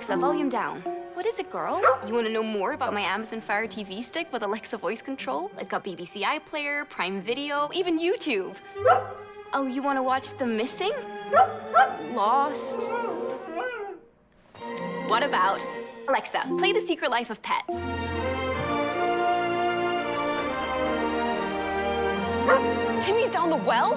Alexa, volume down. What is it, girl? You want to know more about my Amazon Fire TV stick with Alexa voice control? It's got BBC iPlayer, Prime Video, even YouTube. Oh, you want to watch The Missing? Lost? What about Alexa, play The Secret Life of Pets. Timmy's down the well?